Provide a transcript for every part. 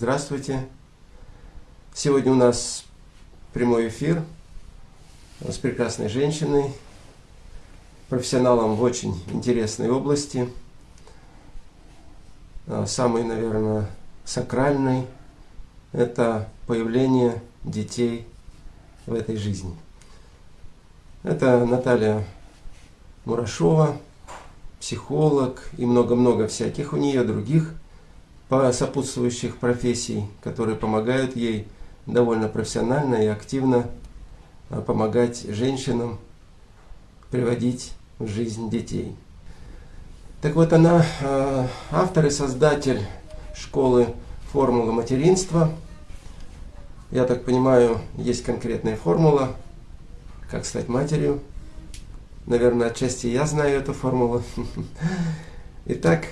Здравствуйте. Сегодня у нас прямой эфир с прекрасной женщиной, профессионалом в очень интересной области, а, самой, наверное, сакральной – это появление детей в этой жизни. Это Наталья Мурашова, психолог и много-много всяких у нее других по сопутствующих профессий, которые помогают ей довольно профессионально и активно а, помогать женщинам приводить в жизнь детей. Так вот, она а, автор и создатель школы формулы материнства. Я так понимаю, есть конкретная формула, как стать матерью. Наверное, отчасти я знаю эту формулу. Итак,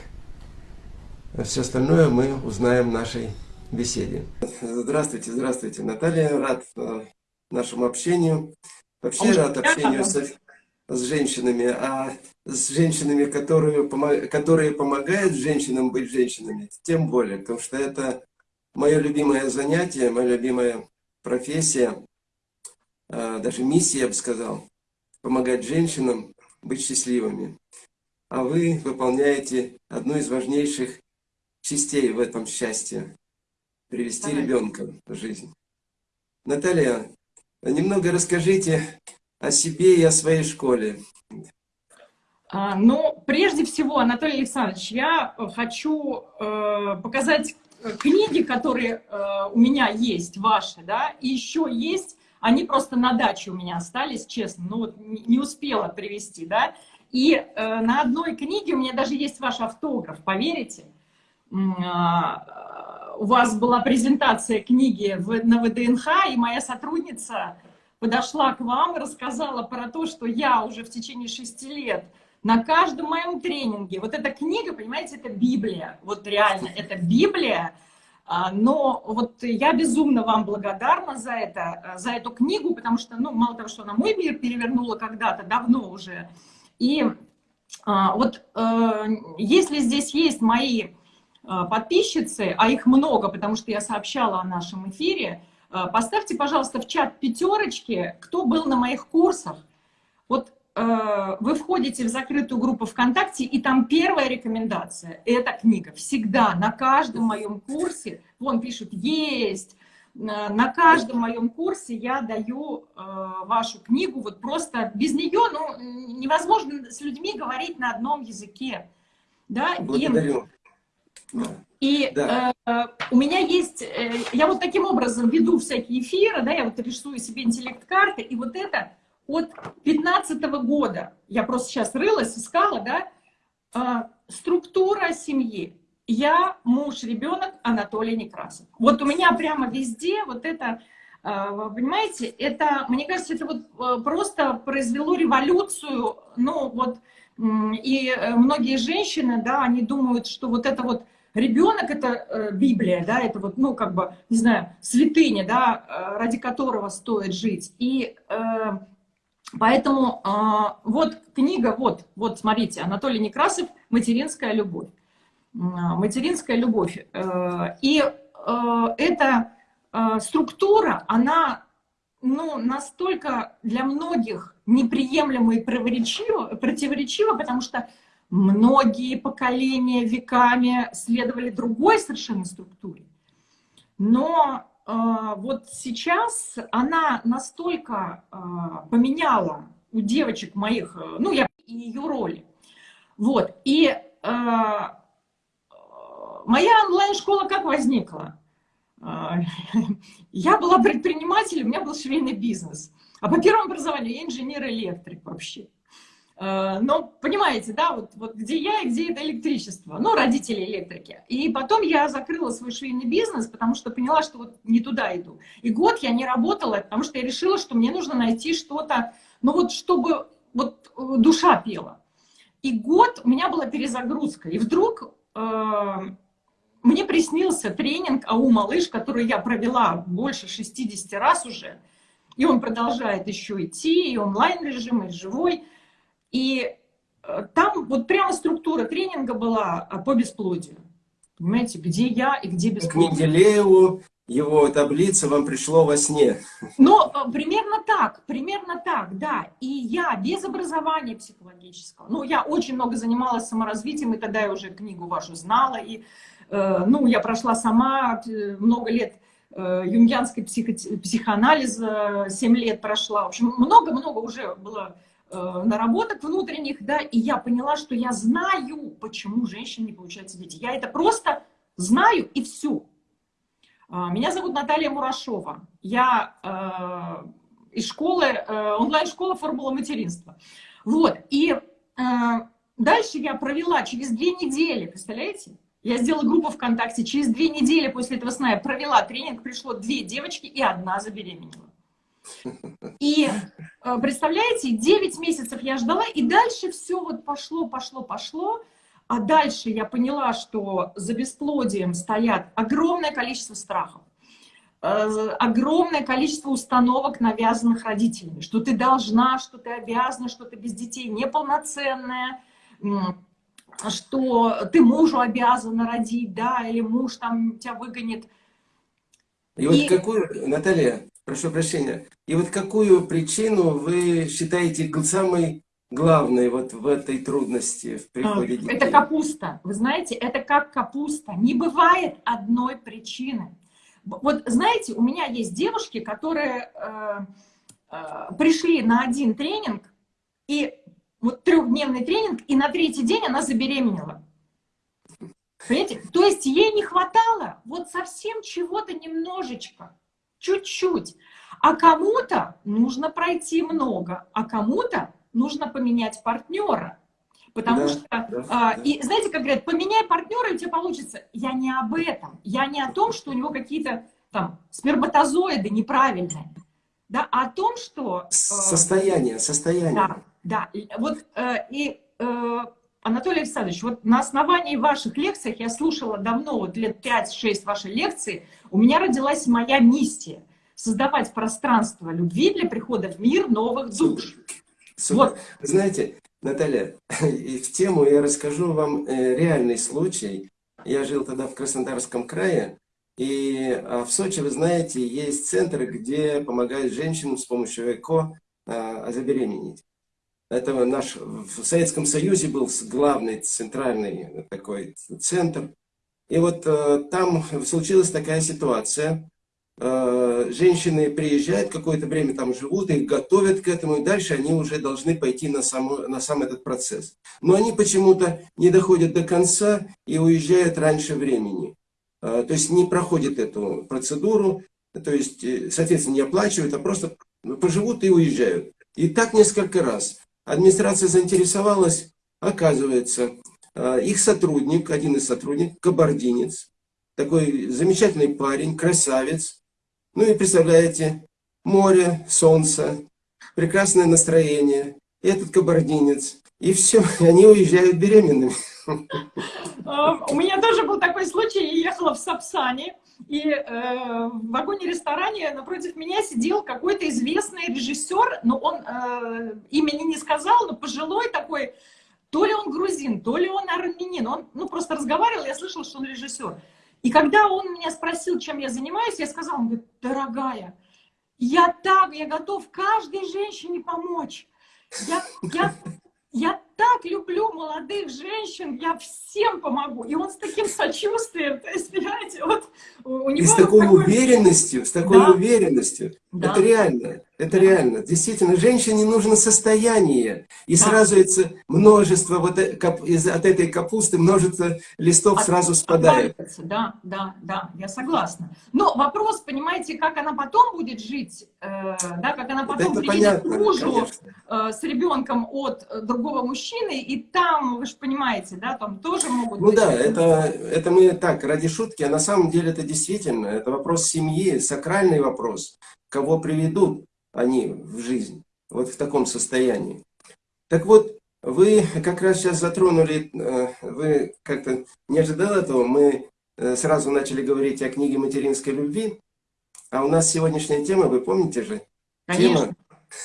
все остальное мы узнаем в нашей беседе. Здравствуйте, здравствуйте, Наталья. Рад э, нашему общению. Вообще рад общению с, с женщинами, а с женщинами, которые, которые помогают женщинам быть женщинами, тем более, потому что это мое любимое занятие, моя любимая профессия, э, даже миссия, я бы сказал, помогать женщинам быть счастливыми. А вы выполняете одну из важнейших частей в этом счастье – привести ага. ребенка в жизнь. Наталья, немного расскажите о себе и о своей школе. А, ну, прежде всего, Анатолий Александрович, я хочу э, показать книги, которые э, у меня есть, ваши, да, и еще есть, они просто на даче у меня остались, честно, ну вот не успела привести, да, и э, на одной книге у меня даже есть ваш автограф, поверите? А, у вас была презентация книги на ВДНХ, и моя сотрудница подошла к вам и рассказала про то, что я уже в течение шести лет на каждом моем тренинге, вот эта книга, понимаете, это Библия, вот реально, это Библия, а, но вот я безумно вам благодарна за это, за эту книгу, потому что, ну, мало того, что она мой мир перевернула когда-то, давно уже, и а, вот э, если здесь есть мои подписчицы, а их много, потому что я сообщала о нашем эфире, э, поставьте, пожалуйста, в чат пятерочки, кто был на моих курсах. Вот э, вы входите в закрытую группу ВКонтакте, и там первая рекомендация – это книга. Всегда, на каждом моем курсе, вон пишут «есть», на каждом моем курсе я даю вашу книгу, вот просто без нее ну, невозможно с людьми говорить на одном языке. Да? Благодарю. И да. э, у меня есть, э, я вот таким образом веду всякие эфиры, да, я вот рисую себе интеллект-карты, и вот это от 15 -го года, я просто сейчас рылась, искала, да, э, структура семьи. Я, муж, ребенок, Анатолий Некрасов. Вот у меня прямо везде вот это, э, понимаете, это, мне кажется, это вот э, просто произвело революцию, ну вот, и э, многие женщины, да, они думают, что вот это вот Ребенок — это э, Библия, да, это вот, ну, как бы, не знаю, святыня, да, э, ради которого стоит жить. И э, поэтому э, вот книга, вот, вот, смотрите, Анатолий Некрасов «Материнская любовь». «Материнская любовь». Э, и э, эта э, структура, она, ну, настолько для многих неприемлема и противоречива потому что Многие поколения веками следовали другой совершенно структуре. Но э, вот сейчас она настолько э, поменяла у девочек моих, э, ну, я и ее роли. Вот, и э, моя онлайн-школа как возникла? Э, я была предпринимателем, у меня был швейный бизнес. А по первому образованию я инженер-электрик вообще. Э, но понимаете, да, вот, вот где я и где это электричество, ну, родители электрики. И потом я закрыла свой швейный бизнес, потому что поняла, что вот не туда иду. И год я не работала, потому что я решила, что мне нужно найти что-то, ну вот чтобы вот э, душа пела. И год у меня была перезагрузка. И вдруг э, мне приснился тренинг АУ «Малыш», который я провела больше 60 раз уже. И он продолжает еще идти, и онлайн-режим, и живой. И э, там вот прямо структура тренинга была э, по бесплодию. Понимаете, где я и где без К Менделееву его таблица вам пришло во сне. Ну, э, примерно так, примерно так, да. И я без образования психологического, ну, я очень много занималась саморазвитием, и тогда я уже книгу вашу знала, и, э, ну, я прошла сама много лет э, юнгианской психо психоанализа, 7 лет прошла, в общем, много-много уже было наработок внутренних, да, и я поняла, что я знаю, почему женщин не получается дети. Я это просто знаю и все. А, меня зовут Наталья Мурашова. Я э, из школы, э, онлайн-школа «Формула материнства». Вот, и э, дальше я провела через две недели, представляете? Я сделала группу ВКонтакте, через две недели после этого сна я провела тренинг, пришло две девочки и одна забеременела. И э, представляете, 9 месяцев я ждала, и дальше все вот пошло, пошло, пошло. А дальше я поняла, что за бесплодием стоят огромное количество страхов, э, огромное количество установок, навязанных родителями, что ты должна, что ты обязана, что ты без детей неполноценная, что ты мужу обязана родить, да, или муж там тебя выгонит. И, и... вот какую, Наталья, прошу прощения, и вот какую причину вы считаете самой главной вот в этой трудности в приходе а, детей? Это капуста. Вы знаете, это как капуста. Не бывает одной причины. Вот знаете, у меня есть девушки, которые э, э, пришли на один тренинг, и вот трехдневный тренинг, и на третий день она забеременела. Понимаете? То есть ей не хватало вот совсем чего-то немножечко чуть-чуть. А кому-то нужно пройти много, а кому-то нужно поменять партнера. Потому да, что, да, а, да. и знаете, как говорят, поменяй партнера, и у тебя получится. Я не об этом. Я не о том, что у него какие-то там сперматозоиды неправильные. Да, а о том, что... Э, состояние, состояние. Да, да. Вот э, и... Э, Анатолий Александрович, вот на основании ваших лекций, я слушала давно, вот лет 5-6 вашей лекции, у меня родилась моя миссия – создавать пространство любви для прихода в мир новых душ. Супер. Вот. знаете, Наталья, в тему я расскажу вам э, реальный случай. Я жил тогда в Краснодарском крае, и а, в Сочи, вы знаете, есть центры, где помогают женщинам с помощью ЭКО а, забеременеть. Это наш, в Советском Союзе был главный центральный такой центр. И вот э, там случилась такая ситуация. Э, женщины приезжают, какое-то время там живут, их готовят к этому, и дальше они уже должны пойти на сам, на сам этот процесс. Но они почему-то не доходят до конца и уезжают раньше времени. Э, то есть не проходят эту процедуру, то есть, э, соответственно, не оплачивают, а просто поживут и уезжают. И так несколько раз администрация заинтересовалась, оказывается, э, их сотрудник, один из сотрудников, кабардинец, такой замечательный парень, красавец. Ну и представляете, море, солнце, прекрасное настроение, этот кабардинец. И все, они уезжают беременными. У меня тоже был такой случай, я ехала в Сапсане, и э, в вагоне-ресторане напротив меня сидел какой-то известный режиссер, но он э, имени не сказал, но пожилой такой, то ли он грузин, то ли он армянин, он ну, просто разговаривал, я слышала, что он режиссер. И когда он меня спросил, чем я занимаюсь, я сказала, он говорит, дорогая, я так, я готов каждой женщине помочь. Я, я, я так люблю молодых женщин, я всем помогу. И он с таким сочувствием, то есть, понимаете, вот у него... И с такой такой... уверенностью, с такой да. уверенностью. Да. Это реально, это да. реально. Действительно, женщине нужно состояние. И да. сразу это множество, вот э, из, от этой капусты множество листов от, сразу спадает. Да, да, да, я согласна. Но вопрос, понимаете, как она потом будет жить, э, да, как она потом вот приедет к мужу э, с ребенком от другого мужчины, и там, вы же понимаете, да, там тоже могут Ну быть... да, это, это мы так, ради шутки, а на самом деле это действительно, это вопрос семьи, сакральный вопрос, кого приведут они в жизнь, вот в таком состоянии. Так вот, вы как раз сейчас затронули, э, вы как-то не ожидал этого, мы э, сразу начали говорить о книге материнской любви, а у нас сегодняшняя тема, вы помните же? Конечно. Тема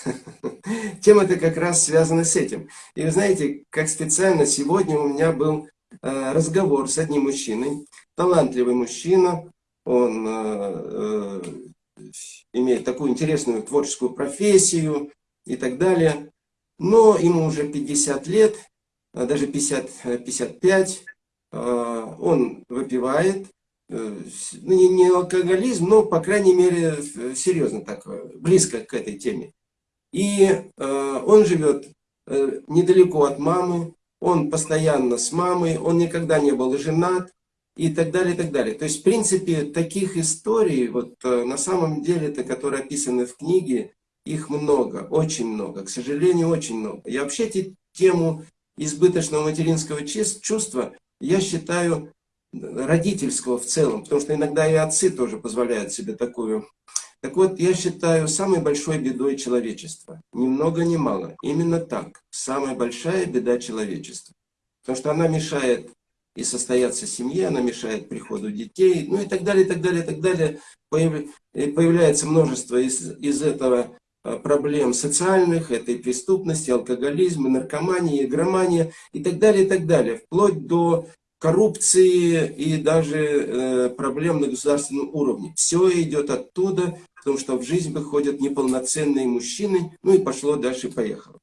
Тема-то как раз связана с этим. И вы знаете, как специально сегодня у меня был э, разговор с одним мужчиной, талантливый мужчина, он э, имеет такую интересную творческую профессию и так далее, но ему уже 50 лет, даже 50, 55, он выпивает, ну, не, не алкоголизм, но, по крайней мере, серьезно так, близко к этой теме. И э, он живет э, недалеко от мамы, он постоянно с мамой, он никогда не был женат. И так далее, и так далее. То есть, в принципе, таких историй, вот э, на самом деле, это, которые описаны в книге, их много, очень много, к сожалению, очень много. Я вообще эти тему избыточного материнского чувства, я считаю родительского в целом, потому что иногда и отцы тоже позволяют себе такую так вот, я считаю самой большой бедой человечества. Ни много ни мало. Именно так. Самая большая беда человечества. Потому что она мешает и состояться семье, она мешает приходу детей, ну и так далее, и так далее, и так далее. Появляется множество из, из этого а, проблем социальных, этой преступности, алкоголизма, наркомании, игромания и так далее, и так далее. Вплоть до коррупции и даже э, проблем на государственном уровне. Все идет оттуда, потому что в жизнь выходят неполноценные мужчины, ну и пошло дальше, поехало.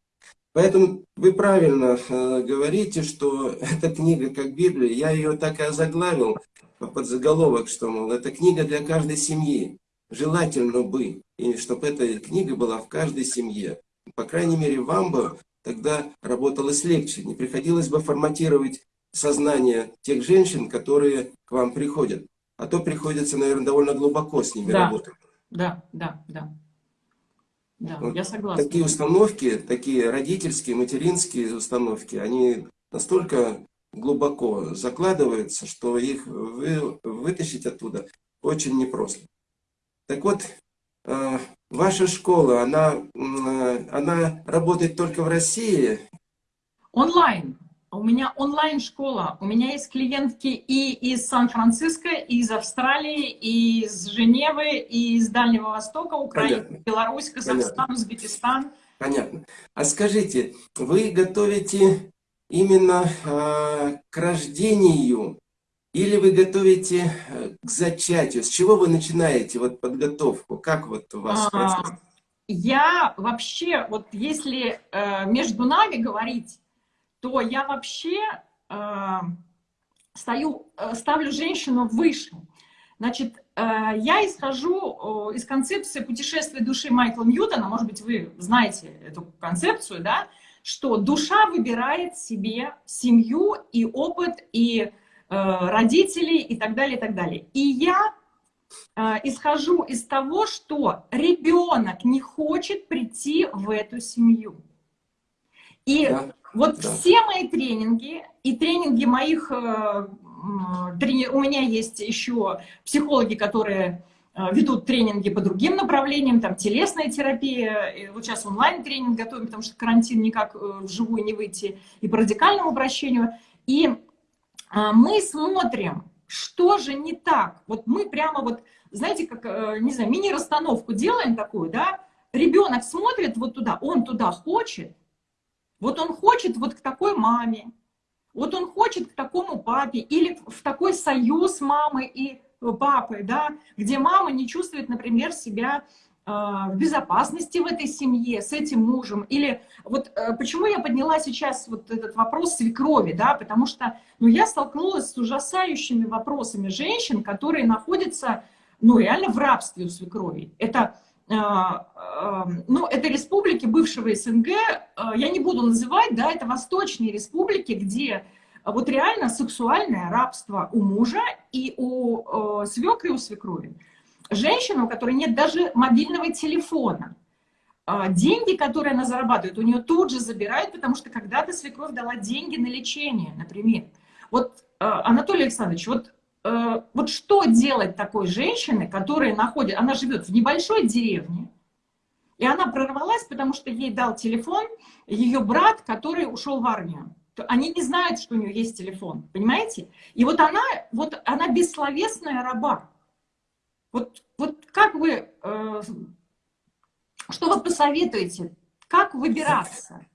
Поэтому вы правильно э, говорите, что эта книга как Библия, я ее так и озаглавил под заголовок, что, мол, это книга для каждой семьи. Желательно бы, и чтобы эта книга была в каждой семье. По крайней мере, вам бы тогда работалось легче, не приходилось бы форматировать сознание тех женщин, которые к вам приходят. А то приходится, наверное, довольно глубоко с ними да. работать. Да, да, да. Да, вот я согласна. Такие установки, такие родительские, материнские установки, они настолько глубоко закладываются, что их вы, вытащить оттуда очень непросто. Так вот, э, ваша школа, она, э, она работает только в России? Онлайн. У меня онлайн-школа. У меня есть клиентки и из Сан-Франциско, и из Австралии, и из Женевы, и из Дальнего Востока, Украина, Понятно. Беларусь, Казахстан, Понятно. Узбекистан. Понятно. А скажите, вы готовите именно э, к рождению или вы готовите э, к зачатию? С чего вы начинаете вот подготовку? Как вот у вас а, Я вообще, вот если э, между нами говорить, то я вообще э, стою, э, ставлю женщину выше. Значит, э, я исхожу э, из концепции путешествия души Майкла Ньютона, может быть, вы знаете эту концепцию, да, что душа выбирает себе семью и опыт, и э, родителей, и так далее, и так далее. И я э, исхожу из того, что ребенок не хочет прийти в эту семью. И. Вот да. все мои тренинги и тренинги моих... Э, трени... У меня есть еще психологи, которые э, ведут тренинги по другим направлениям, там телесная терапия, и вот сейчас онлайн-тренинг готовим, потому что карантин никак э, вживую не выйти, и по радикальному обращению. И мы смотрим, что же не так. Вот мы прямо вот, знаете, как, не знаю, мини-расстановку делаем такую, да, ребенок смотрит вот туда, он туда хочет, вот он хочет вот к такой маме, вот он хочет к такому папе, или в такой союз мамы и папы, да, где мама не чувствует, например, себя э, в безопасности в этой семье, с этим мужем. Или вот э, почему я подняла сейчас вот этот вопрос свекрови, да, потому что, ну, я столкнулась с ужасающими вопросами женщин, которые находятся, ну, реально в рабстве у свекрови. Это ну, это республики бывшего СНГ, а, я не буду называть, да, это восточные республики, где вот реально сексуальное рабство у мужа и у свекры, и у свекрови. Женщина, у которой нет даже мобильного телефона, деньги, которые она зарабатывает, у нее тут же забирают, потому что когда-то свекровь дала деньги на лечение, например. Вот, Анатолий Александрович, вот Э, вот что делать такой женщине, которая находит, она живет в небольшой деревне, и она прорвалась, потому что ей дал телефон ее брат, который ушел в армию. Они не знают, что у нее есть телефон, понимаете? И вот она, вот она бессловесная раба. Вот, вот как вы, э, что вы посоветуете, как выбираться?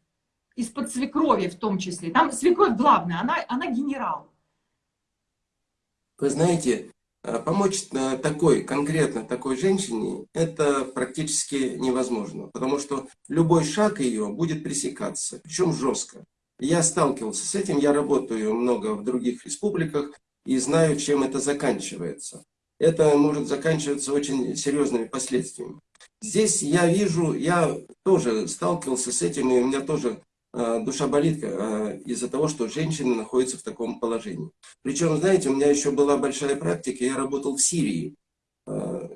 из-под свекрови в том числе. Там свекровь главная, она, она генерал. Вы знаете, э, помочь э, такой, конкретно такой женщине, это практически невозможно, потому что любой шаг ее будет пресекаться, причем жестко. Я сталкивался с этим, я работаю много в других республиках и знаю, чем это заканчивается. Это может заканчиваться очень серьезными последствиями. Здесь я вижу, я тоже сталкивался с этим, и у меня тоже душа болит э, из-за того, что женщины находятся в таком положении. Причем, знаете, у меня еще была большая практика, я работал в Сирии. Э,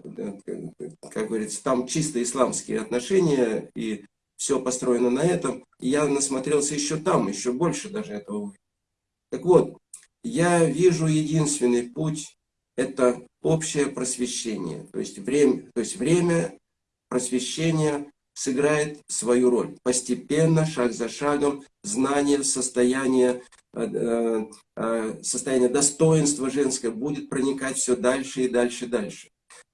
как говорится, там чисто исламские отношения, и все построено на этом. Я насмотрелся еще там, еще больше даже этого. Так вот, я вижу единственный путь, это общее просвещение. То есть время, то есть время просвещения сыграет свою роль. Постепенно, шаг за шагом, знание, состояние, э, э, состояние достоинства женское будет проникать все дальше и дальше и дальше.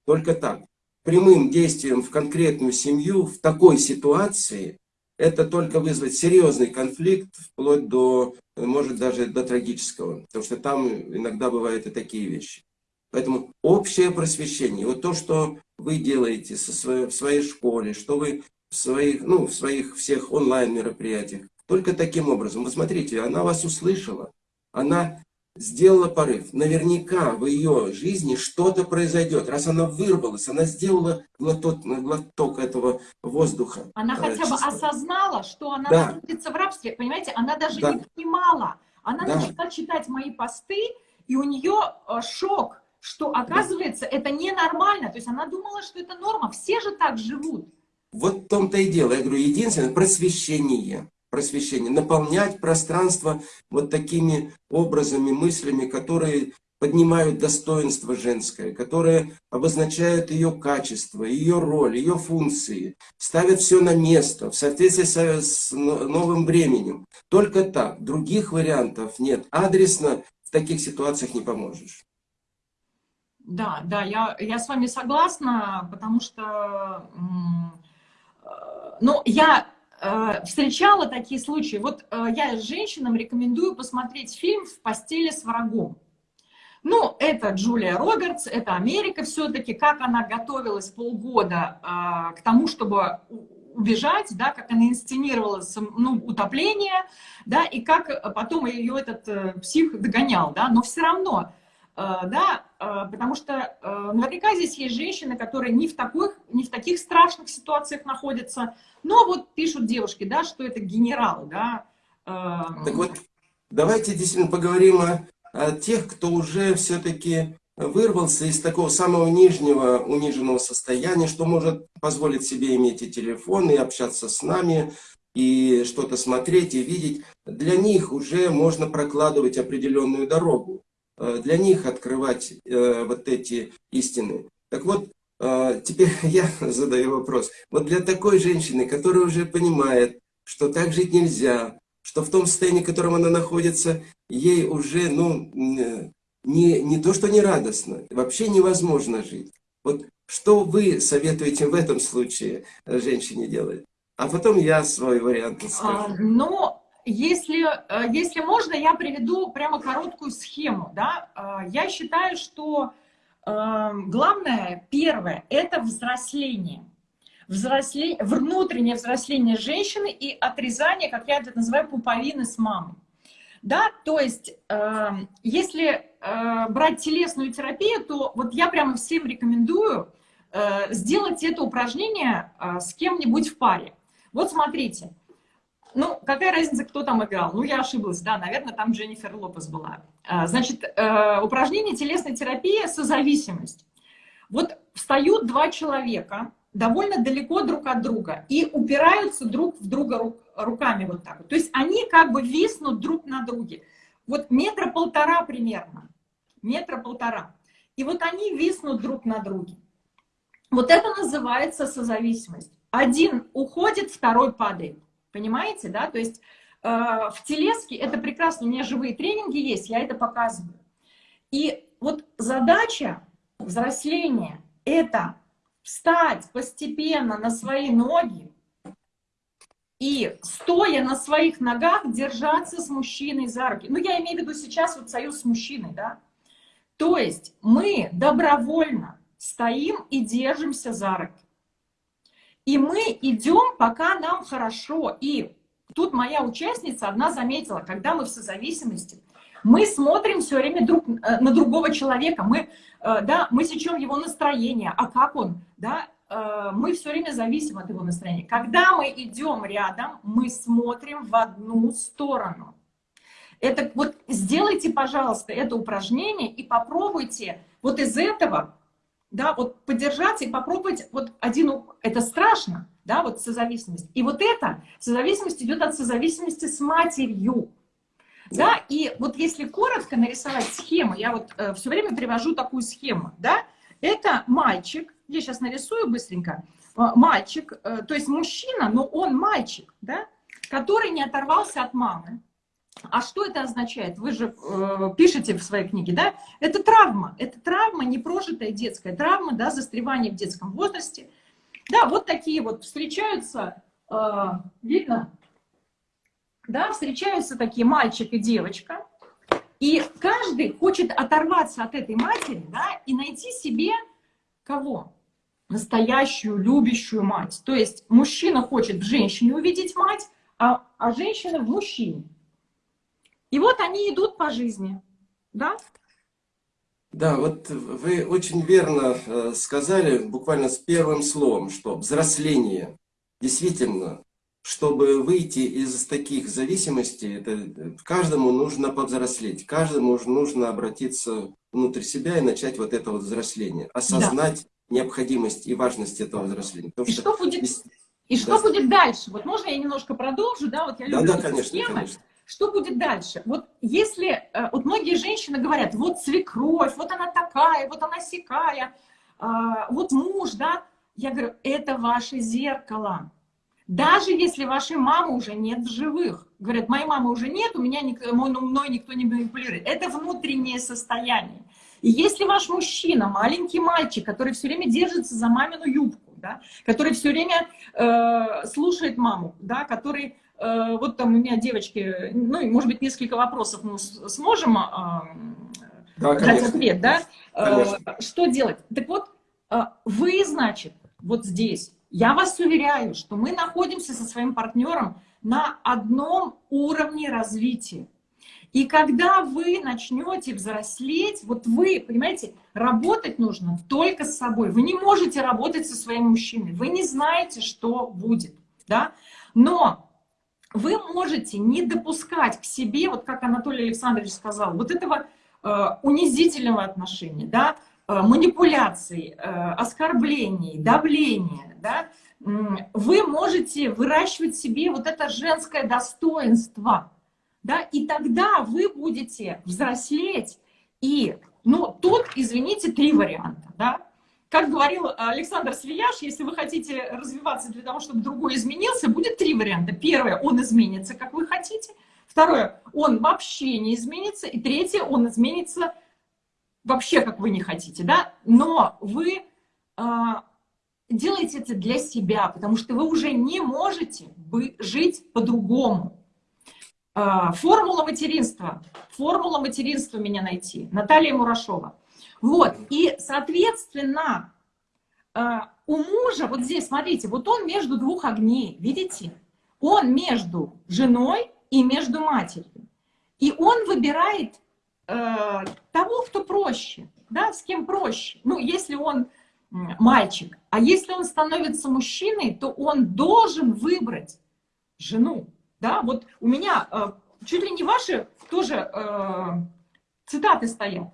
Только так прямым действием в конкретную семью в такой ситуации, это только вызвать серьезный конфликт, вплоть до, может, даже до трагического. Потому что там иногда бывают и такие вещи. Поэтому общее просвещение, вот то, что вы делаете со своей, в своей школе, что вы в своих, ну, в своих всех онлайн-мероприятиях, только таким образом. Вы смотрите, она вас услышала, она сделала порыв. Наверняка в ее жизни что-то произойдет. Раз она вырвалась, она сделала глоток, глоток этого воздуха. Она э, хотя бы осознала, что она да. находится в рабстве. Понимаете, она даже да. не понимала. Она да. начала читать мои посты, и у нее э, шок, что оказывается это ненормально. То есть она думала, что это норма. Все же так живут. Вот в том-то и дело. Я говорю, единственное, просвещение просвещения, наполнять пространство вот такими образами, мыслями, которые поднимают достоинство женское, которые обозначают ее качество, ее роль, ее функции, ставят все на место в соответствии с новым временем. Только так, других вариантов нет. Адресно в таких ситуациях не поможешь. Да, да, я, я с вами согласна, потому что, ну, я Э, встречала такие случаи. Вот э, я женщинам рекомендую посмотреть фильм «В постели с врагом». Ну, это Джулия Робертс, это Америка все-таки, как она готовилась полгода э, к тому, чтобы убежать, да, как она инсценировала ну, утопление, да, и как потом ее этот э, псих догонял, да, но все равно Э, да, потому что э, наверняка здесь есть женщины, которые не в, таких, не в таких страшных ситуациях находятся, но вот пишут девушки, да, что это генерал, да. Так вот, давайте действительно поговорим о, о тех, кто уже все-таки вырвался из такого самого нижнего униженного состояния, что может позволить себе иметь и телефон, и общаться с нами, и что-то смотреть, и видеть. Для них уже можно прокладывать определенную дорогу. Э, для них открывать э, вот эти истины. Так вот, э, теперь я задаю вопрос. Вот для такой женщины, которая уже понимает, что так жить нельзя, что в том состоянии, в котором она находится, ей уже, ну, не, не то, что не радостно, вообще невозможно жить. Вот что вы советуете в этом случае женщине делать? А потом я свой вариант скажу. А, ну, если, э, если можно, я приведу прямо короткую схему. Да? Э, я считаю, что э, главное, первое, это взросление. Взросле... Внутреннее взросление женщины и отрезание, как я это называю, пуповины с мамой. Да, то есть, если брать телесную терапию, то вот я прямо всем рекомендую сделать это упражнение с кем-нибудь в паре. Вот смотрите, ну, какая разница, кто там играл? Ну, я ошиблась, да, наверное, там Дженнифер Лопес была. А, значит, э, упражнение телесной терапии – созависимость. Вот встают два человека довольно далеко друг от друга и упираются друг в друга руками вот так. То есть они как бы виснут друг на друге. Вот метра полтора примерно, метра полтора. И вот они виснут друг на друге. Вот это называется созависимость. Один уходит, второй падает. Понимаете, да? То есть э, в телеске это прекрасно, у меня живые тренинги есть, я это показываю. И вот задача взросления – это встать постепенно на свои ноги и стоя на своих ногах держаться с мужчиной за руки. Ну, я имею в виду сейчас вот союз с мужчиной, да. То есть мы добровольно стоим и держимся за руки. И мы идем, пока нам хорошо. И тут моя участница одна заметила, когда мы в созависимости, мы смотрим все время друг э, на другого человека, мы, э, да, мы сечем его настроение, а как он, да, э, мы все время зависим от его настроения. Когда мы идем рядом, мы смотрим в одну сторону. Это вот сделайте, пожалуйста, это упражнение и попробуйте вот из этого да, вот поддержаться и попробовать вот один, это страшно, да, вот созависимость. И вот это, созависимость идет от созависимости с матерью. Да, и вот если коротко нарисовать схему, я вот э, все время привожу такую схему, да, это мальчик, я сейчас нарисую быстренько, э, мальчик, э, то есть мужчина, но он мальчик, да, который не оторвался от мамы, а что это означает? Вы же э, пишете в своей книге, да? Это травма. Это травма, непрожитая детская травма, да, застревание в детском возрасте. Да, вот такие вот встречаются, э, видно? Да, встречаются такие мальчик и девочка. И каждый хочет оторваться от этой матери, да, и найти себе кого? Настоящую, любящую мать. То есть мужчина хочет в женщине увидеть мать, а, а женщина в мужчине. И вот они идут по жизни, да? Да, вот вы очень верно э, сказали, буквально с первым словом, что взросление. Действительно, чтобы выйти из таких зависимостей, это, каждому нужно повзрослеть, каждому нужно обратиться внутрь себя и начать вот это вот взросление, осознать да. необходимость и важность этого взросления. Потому и что, что будет, и что да. будет дальше? Вот можно я немножко продолжу, да? Вот я люблю да, да, конечно, схемы. конечно. Что будет дальше? Вот если, э, вот многие женщины говорят, вот свекровь, вот она такая, вот она сякая, а, вот муж, да, я говорю, это ваше зеркало. Даже если вашей мамы уже нет в живых. Говорят, моей мамы уже нет, у меня мной никто не манипулирует. Это внутреннее состояние. И если ваш мужчина, маленький мальчик, который все время держится за мамину юбку, да, который все время э, слушает маму, да, который вот там у меня девочки, ну, может быть, несколько вопросов мы сможем а, да, дать ответ, да? Э, конечно. Что делать? Так вот, э, вы, значит, вот здесь, я вас уверяю, что мы находимся со своим партнером на одном уровне развития. И когда вы начнете взрослеть, вот вы, понимаете, работать нужно только с собой. Вы не можете работать со своим мужчиной, вы не знаете, что будет, да? Но вы можете не допускать к себе, вот как Анатолий Александрович сказал, вот этого э, унизительного отношения, да, э, манипуляций, э, оскорблений, давления, да, вы можете выращивать себе вот это женское достоинство, да, и тогда вы будете взрослеть, и, ну, тут, извините, три варианта, да, как говорил Александр Свияш, если вы хотите развиваться для того, чтобы другой изменился, будет три варианта. Первое, он изменится, как вы хотите. Второе, он вообще не изменится. И третье, он изменится вообще, как вы не хотите. Да? Но вы э, делаете это для себя, потому что вы уже не можете жить по-другому. Э, формула материнства. Формула материнства меня найти. Наталья Мурашова. Вот, и, соответственно, э, у мужа, вот здесь, смотрите, вот он между двух огней, видите? Он между женой и между матерью. И он выбирает э, того, кто проще, да, с кем проще. Ну, если он мальчик, а если он становится мужчиной, то он должен выбрать жену, да, вот у меня э, чуть ли не ваши тоже э, цитаты стоят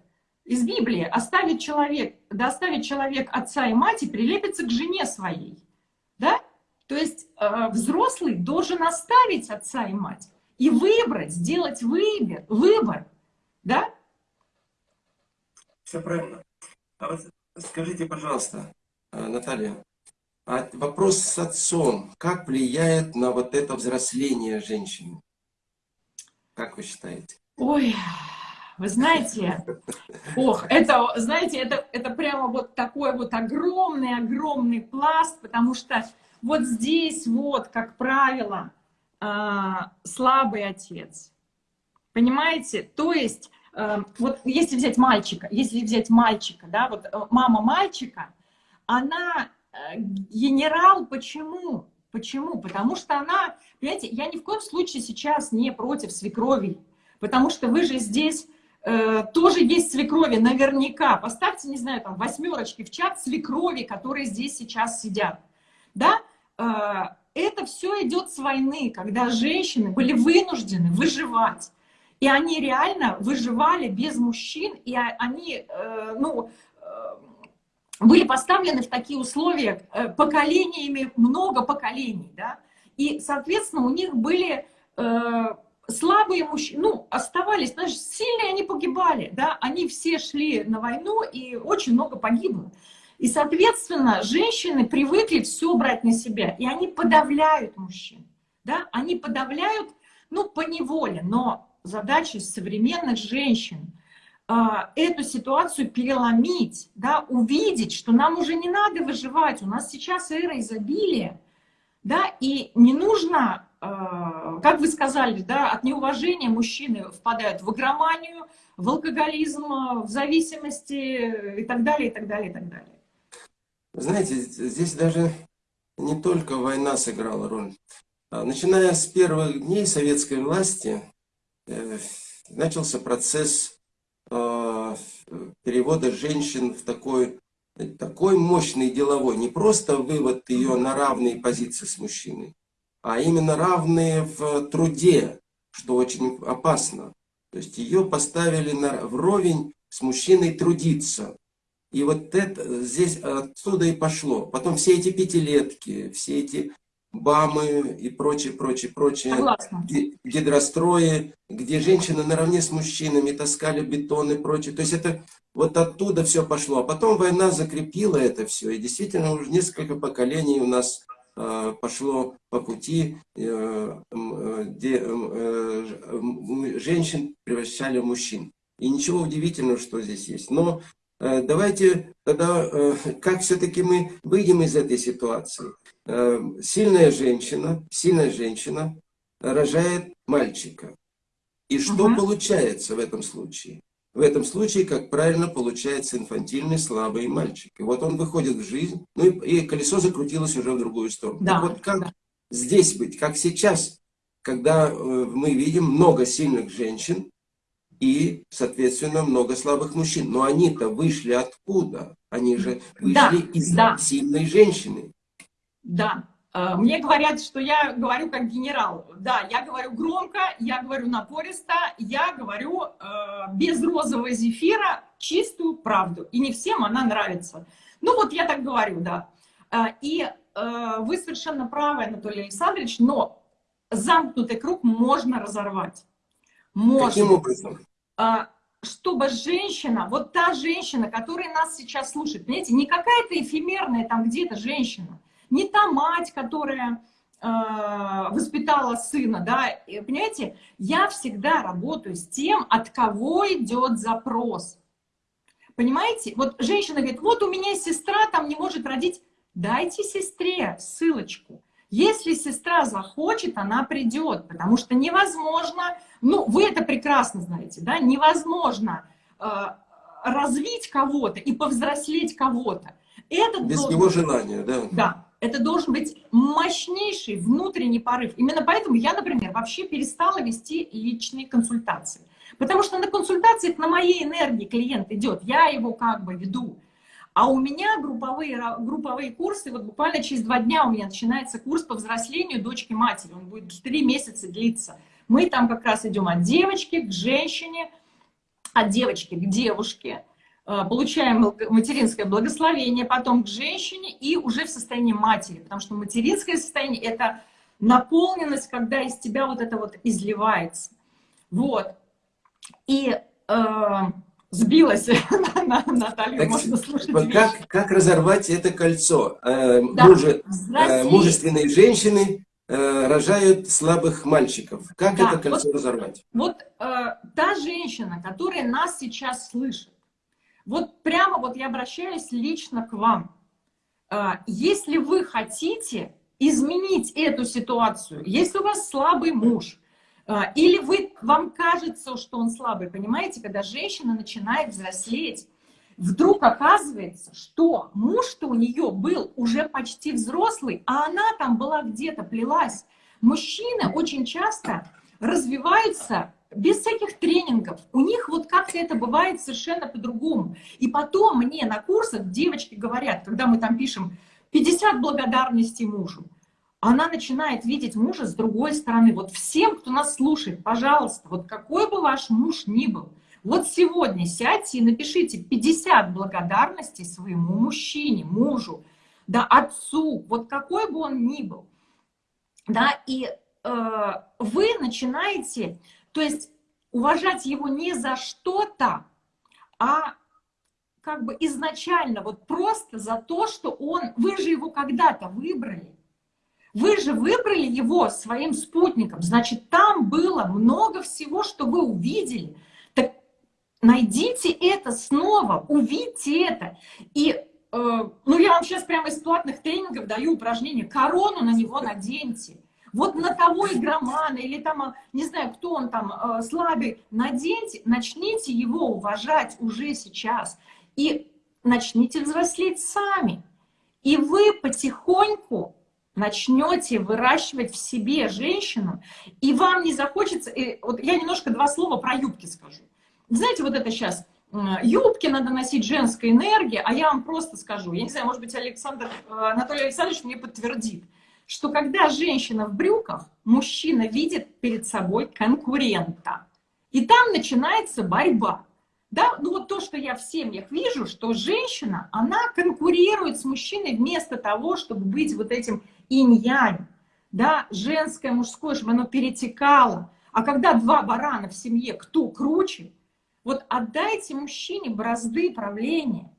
из Библии оставит человек, да оставит человек отца и мать и прилепится к жене своей. Да? То есть э, взрослый должен оставить отца и мать и выбрать, сделать выбор, выбор. Да? Все правильно. А вот скажите, пожалуйста, э, Наталья, а вопрос с отцом, как влияет на вот это взросление женщины? Как вы считаете? Ой, вы знаете, ох, это, знаете, это, это прямо вот такой вот огромный-огромный пласт, потому что вот здесь вот, как правило, а, слабый отец. Понимаете? То есть, э, вот если взять мальчика, если взять мальчика, да, вот э, мама мальчика, она э, генерал, почему? Почему? Потому что она, понимаете, я ни в коем случае сейчас не против свекрови, потому что вы же здесь э, тоже есть свекрови, наверняка. Поставьте, не знаю, там, восьмерочки в чат свекрови, которые здесь сейчас сидят. Да? Э, это все идет с войны, когда женщины были вынуждены выживать. И они реально выживали без мужчин, и они, э, ну, были поставлены в такие условия поколениями, много поколений, да, и, соответственно, у них были слабые мужчины, ну, оставались, знаешь, сильные они погибали, да, они все шли на войну, и очень много погибло. И, соответственно, женщины привыкли все брать на себя, и они подавляют мужчин, да, они подавляют, ну, по неволе, но задача современных женщин а, эту ситуацию переломить, да, увидеть, что нам уже не надо выживать, у нас сейчас эра изобилия, да, и не нужно, как вы сказали, да, от неуважения мужчины впадают в игроманию, в алкоголизм, в зависимости и так далее, и так далее, и так далее. Знаете, здесь даже не только война сыграла роль. А, начиная с первых дней советской власти, э, начался процесс Э, перевода женщин в такой, такой мощный деловой, не просто вывод ее на равные позиции с мужчиной, а именно равные в труде, что очень опасно. То есть ее поставили на, вровень с мужчиной трудиться. И вот это здесь отсюда и пошло. Потом все эти пятилетки, все эти БАМы и прочее, прочее, прочее, Согласна. гидрострои, где женщины наравне с мужчинами таскали бетон и прочее. То есть это вот оттуда все пошло. А потом война закрепила это все. И действительно уже несколько поколений у нас пошло по пути, э, э, где э, э, женщин превращали в мужчин. И ничего удивительного, что здесь есть. Но э, давайте тогда, э, как все-таки мы выйдем из этой ситуации. Сильная женщина, сильная женщина рожает мальчика. И что угу. получается в этом случае? В этом случае, как правильно, получается инфантильный, слабый мальчик. И вот он выходит в жизнь, ну и, и колесо закрутилось уже в другую сторону. Да, так вот как да. здесь быть, как сейчас, когда э, мы видим много сильных женщин и, соответственно, много слабых мужчин. Но они-то вышли откуда? Они же вышли да, из да. сильной женщины. Да. Э, мне говорят, что я говорю как генерал. Да, я говорю громко, я говорю напористо, я говорю э, без розового зефира чистую правду. И не всем она нравится. Ну вот я так говорю, да. Э, и э, вы совершенно правы, Анатолий Александрович, но замкнутый круг можно разорвать. Можно. Каким образом? Э, чтобы женщина, вот та женщина, которая нас сейчас слушает, понимаете, не какая-то эфемерная там где-то женщина, не та мать, которая э, воспитала сына, да, и, понимаете, я всегда работаю с тем, от кого идет запрос. Понимаете, вот женщина говорит, вот у меня сестра там не может родить, дайте сестре ссылочку. Если сестра захочет, она придет, потому что невозможно, ну, вы это прекрасно знаете, да, невозможно э, развить кого-то и повзрослеть кого-то. Без должен... его желания, да. Да, это должен быть мощнейший внутренний порыв. Именно поэтому я, например, вообще перестала вести личные консультации. Потому что на консультациях на моей энергии клиент идет, я его как бы веду. А у меня групповые, групповые курсы, вот буквально через два дня у меня начинается курс по взрослению дочки матери. Он будет три месяца длиться. Мы там как раз идем от девочки к женщине, от девочки к девушке. Э, получаем материнское благословение, потом к женщине и уже в состоянии матери, потому что материнское состояние – это наполненность, когда из тебя вот это вот изливается. Вот. И э, сбилась на, Наталью, так, можно слушать как, как разорвать это кольцо? Э, да. мужи, э, мужественные женщины э, рожают слабых мальчиков. Как да. это кольцо вот, разорвать? Вот э, та женщина, которая нас сейчас слышит, вот прямо вот я обращаюсь лично к вам. А, если вы хотите изменить эту ситуацию, если у вас слабый муж, а, или вы, вам кажется, что он слабый, понимаете, когда женщина начинает взрослеть, вдруг оказывается, что муж-то у нее был уже почти взрослый, а она там была где-то, плелась. Мужчины очень часто развиваются без всяких тренингов. У них вот как-то это бывает совершенно по-другому. И потом мне на курсах девочки говорят, когда мы там пишем 50 благодарностей мужу, она начинает видеть мужа с другой стороны. Вот всем, кто нас слушает, пожалуйста, вот какой бы ваш муж ни был, вот сегодня сядьте и напишите 50 благодарностей своему мужчине, мужу, да, отцу, вот какой бы он ни был. Да, и э, вы начинаете, то есть уважать его не за что-то, а как бы изначально, вот просто за то, что он, вы же его когда-то выбрали. Вы же выбрали его своим спутником, значит, там было много всего, что вы увидели. Так найдите это снова, увидьте это. И, э, ну, я вам сейчас прямо из платных тренингов даю упражнение, корону на него наденьте. Вот на того игромана или там, э, не знаю, кто он там э, слабый, наденьте, начните его уважать уже сейчас. И начните взрослеть сами. И вы потихоньку начнете выращивать в себе женщину, и вам не захочется... И вот я немножко два слова про юбки скажу. Знаете, вот это сейчас юбки надо носить женской энергии, а я вам просто скажу, я не знаю, может быть, Александр, э, Анатолий Александрович мне подтвердит, что когда женщина в брюках, мужчина видит перед собой конкурента. И там начинается борьба. Да, ну вот то, что я в семьях вижу, что женщина, она конкурирует с мужчиной вместо того, чтобы быть вот этим инь-янь, да, женское, мужское, чтобы оно перетекало. А когда два барана в семье, кто круче, вот отдайте мужчине бразды правления.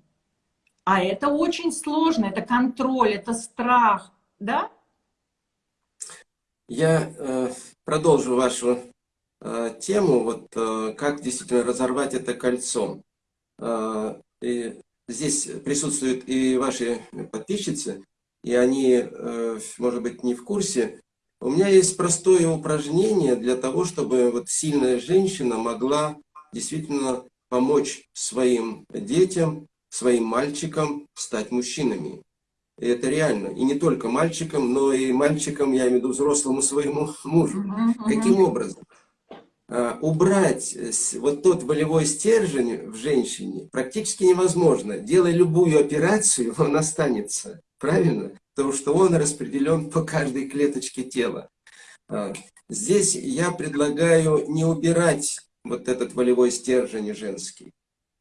А это очень сложно, это контроль, это страх, да? Я э, продолжу вашу э, тему, вот э, как действительно разорвать это кольцо. Э, и здесь присутствуют и ваши подписчицы, и они, э, может быть, не в курсе, у меня есть простое упражнение для того, чтобы вот сильная женщина могла действительно помочь своим детям, своим мальчикам стать мужчинами. И это реально. И не только мальчикам, но и мальчикам, я имею в виду взрослому своему мужу. Каким образом? А, убрать вот тот волевой стержень в женщине практически невозможно. Делая любую операцию, он останется. Правильно? Потому что он распределен по каждой клеточке тела. А, здесь я предлагаю не убирать вот этот волевой стержень женский.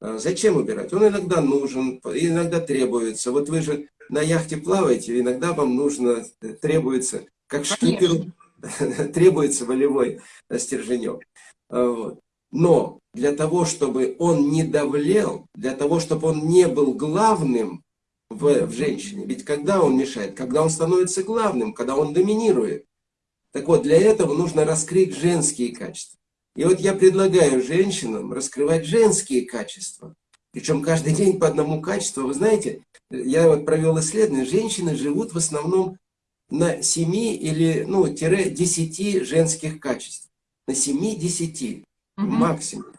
А, зачем убирать? Он иногда нужен, иногда требуется. Вот вы же на яхте плаваете, иногда вам нужно, требуется, как шкиперу, требуется волевой стерженек. А, вот. Но для того, чтобы он не давлел, для того, чтобы он не был главным, в, в женщине. Ведь когда он мешает? Когда он становится главным, когда он доминирует. Так вот, для этого нужно раскрыть женские качества. И вот я предлагаю женщинам раскрывать женские качества. Причем каждый день по одному качеству. Вы знаете, я вот провел исследование, женщины живут в основном на 7 или, ну, тире 10 женских качеств. На 7-10 угу. максимум.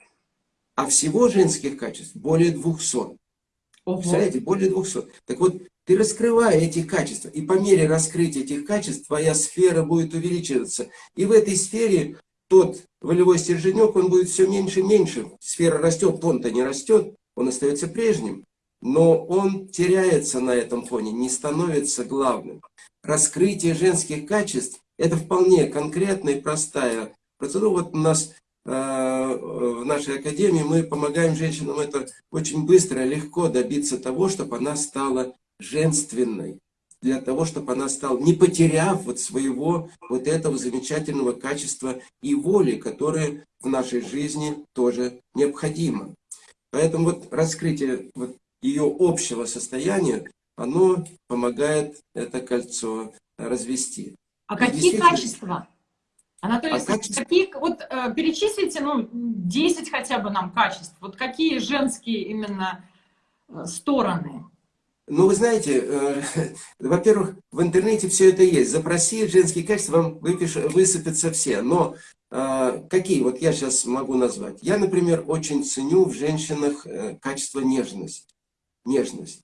А всего женских качеств более 200. Ого. Представляете, более 200. Так вот, ты раскрывая эти качества, и по мере раскрытия этих качеств твоя сфера будет увеличиваться. И в этой сфере тот волевой стерженек, он будет все меньше и меньше. Сфера растет, он-то не растет, он остается прежним. Но он теряется на этом фоне, не становится главным. Раскрытие женских качеств – это вполне конкретная и простая процедура. Вот у нас Э, в нашей академии мы помогаем женщинам это очень быстро, легко добиться того, чтобы она стала женственной. Для того, чтобы она стала, не потеряв вот своего вот этого замечательного качества и воли, которое в нашей жизни тоже необходимо. Поэтому вот раскрытие вот ее общего состояния, оно помогает это кольцо развести. А какие качества? Анатолий, а качество... какие, вот э, перечислите, ну, 10 хотя бы нам качеств. Вот какие женские именно э, стороны? Ну, вы знаете, э, во-первых, в интернете все это есть. Запроси женские качества, вам выпиш, высыпятся все. Но э, какие? Вот я сейчас могу назвать. Я, например, очень ценю в женщинах э, качество нежности. Нежность.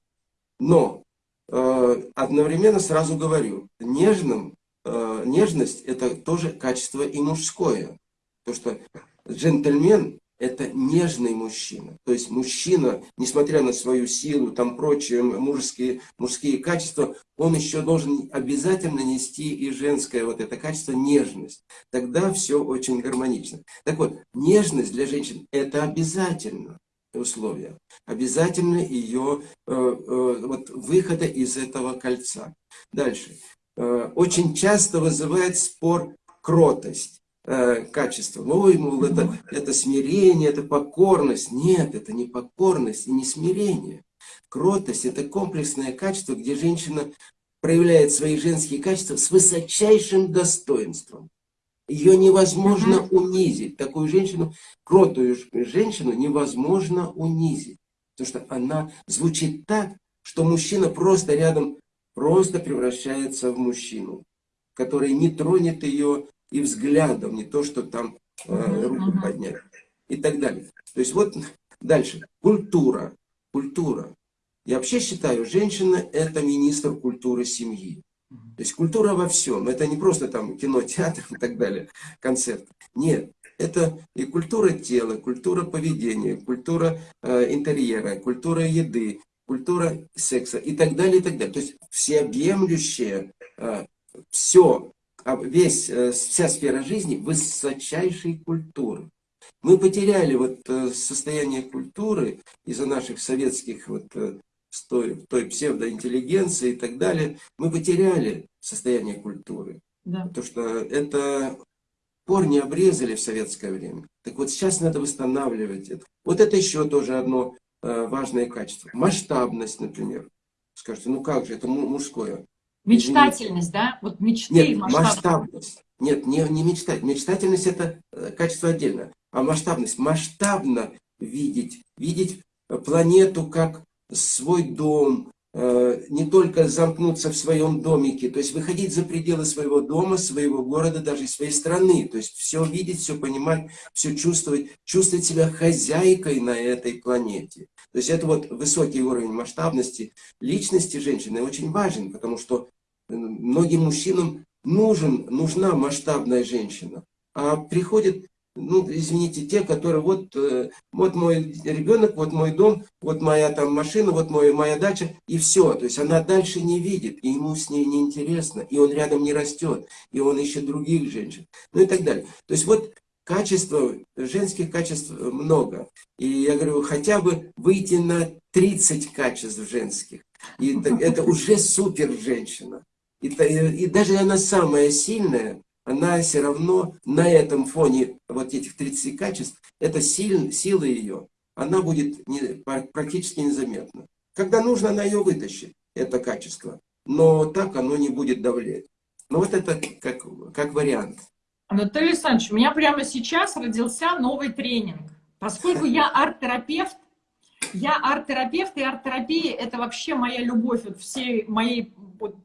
Но э, одновременно сразу говорю, нежным, э, нежность это тоже качество и мужское. То, что джентльмен это нежный мужчина. То есть мужчина, несмотря на свою силу, там прочие мужские, мужские качества, он еще должен обязательно нести и женское вот это качество нежность. Тогда все очень гармонично. Так вот, нежность для женщин это обязательно условие. Обязательно ее э, э, вот, выхода из этого кольца. Дальше. Э, очень часто вызывает спор кротость. Качество. Ой, мол, это, это смирение, это покорность. Нет, это не покорность и не смирение. Кротость – это комплексное качество, где женщина проявляет свои женские качества с высочайшим достоинством. Ее невозможно унизить. Такую женщину, кротую женщину невозможно унизить. Потому что она звучит так, что мужчина просто рядом просто превращается в мужчину, который не тронет ее и взглядом, не то, что там э, руку поднять и так далее. То есть вот дальше. Культура. Культура. Я вообще считаю, женщина это министр культуры семьи. То есть культура во всем. Это не просто там кино, театр и так далее, концерт. Нет. Это и культура тела, культура поведения, культура э, интерьера, культура еды, культура секса и так далее, и так далее. То есть всеобъемлющее э, все а весь, э, вся сфера жизни высочайшей культуры. Мы потеряли вот э, состояние культуры из-за наших советских вот э, той, той псевдоинтеллигенции и так далее. Мы потеряли состояние культуры. Да. Потому что это корни обрезали в советское время. Так вот сейчас надо восстанавливать это. Вот это еще тоже одно важное качество. Масштабность, например. Скажете, ну как же, это мужское. Мечтательность, да? Вот мечты Нет, масштабность. Нет, не, не мечтать. Мечтательность это э, качество отдельно. А масштабность. Масштабно видеть. Видеть планету как свой дом. Э, не только замкнуться в своем домике. То есть выходить за пределы своего дома, своего города, даже своей страны. То есть все видеть, все понимать, все чувствовать. Чувствовать себя хозяйкой на этой планете. То есть это вот высокий уровень масштабности личности женщины очень важен, потому что многим мужчинам нужен, нужна масштабная женщина. А приходят, ну, извините, те, которые вот, э, вот мой ребенок, вот мой дом, вот моя там машина, вот мой, моя дача, и все. То есть она дальше не видит, и ему с ней неинтересно, и он рядом не растет, и он ищет других женщин, ну и так далее. То есть вот качества, женских качеств много. И я говорю, хотя бы выйти на 30 качеств женских. И это, это уже супер женщина. И, и даже она самая сильная, она все равно на этом фоне вот этих 30 качеств, это сил, сила ее, она будет не, практически незаметна. Когда нужно, она ее вытащит, это качество. Но так оно не будет давлеть. Но вот это как, как вариант. Анатолий Александрович, у меня прямо сейчас родился новый тренинг. Поскольку я арт-терапевт, я арт-терапевт, и арт-терапия – это вообще моя любовь от всей моей вот,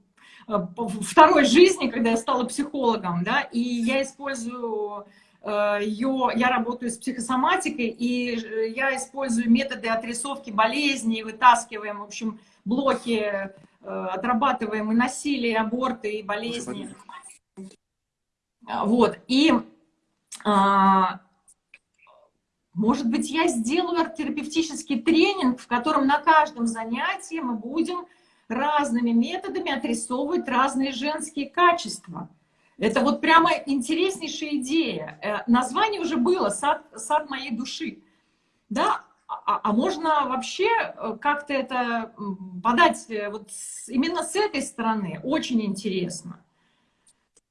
второй жизни, когда я стала психологом, да, и я использую э, ее, я работаю с психосоматикой, и я использую методы отрисовки болезней, вытаскиваем, в общем, блоки, э, отрабатываем и насилие, и аборты, и болезни. Вот, и а, может быть, я сделаю терапевтический тренинг, в котором на каждом занятии мы будем разными методами отрисовывать разные женские качества. Это вот прямо интереснейшая идея. Э, название уже было «Сад, сад моей души». Да? А, а можно вообще э, как-то это подать э, вот именно с этой стороны? Очень интересно.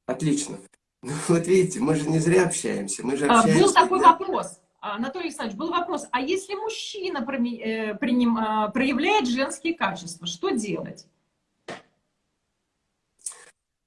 Отлично. Ну, вот видите, мы же не зря общаемся. Мы же общаемся. Был такой вопрос. Анатолий Александрович, был вопрос, а если мужчина э, а, проявляет женские качества, что делать?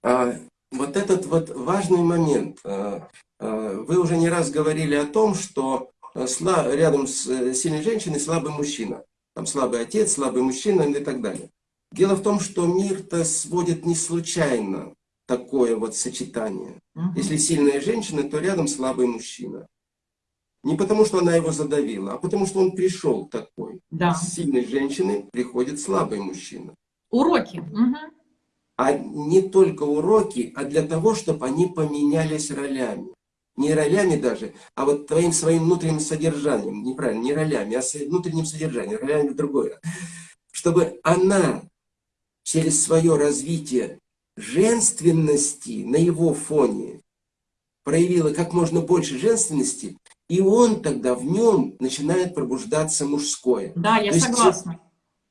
А, вот этот вот важный момент. А, вы уже не раз говорили о том, что рядом с э, сильной женщиной слабый мужчина. Там слабый отец, слабый мужчина и так далее. Дело в том, что мир-то сводит не случайно такое вот сочетание. Угу. Если сильная женщина, то рядом слабый мужчина. Не потому, что она его задавила, а потому, что он пришел такой. Да. С сильной женщины приходит слабый мужчина. Уроки. Угу. А не только уроки, а для того, чтобы они поменялись ролями. Не ролями даже, а вот твоим своим внутренним содержанием. Неправильно, не ролями, а внутренним содержанием. Ролями другое. Чтобы она через свое развитие женственности на его фоне проявила как можно больше женственности, и он тогда в нем начинает пробуждаться мужское. Да, я То согласна. Есть,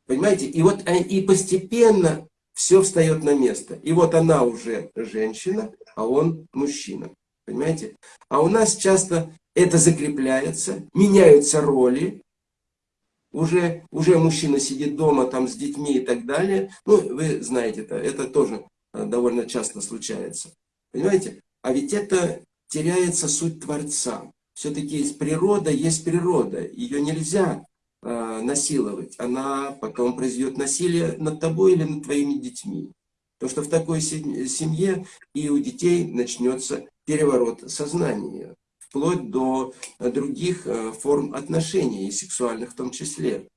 понимаете? И вот э, и постепенно все встает на место. И вот она уже женщина, а он мужчина. Понимаете? А у нас часто это закрепляется, меняются роли. Уже, уже мужчина сидит дома там с детьми и так далее. Ну, вы знаете это, это тоже э, довольно часто случается. Понимаете? А ведь это теряется суть Творца. Все-таки есть природа, есть природа. Ее нельзя э, насиловать. Она потом произведет насилие над тобой или над твоими детьми. Потому что в такой семье и у детей начнется переворот сознания, вплоть до других э, форм отношений, и сексуальных в том числе.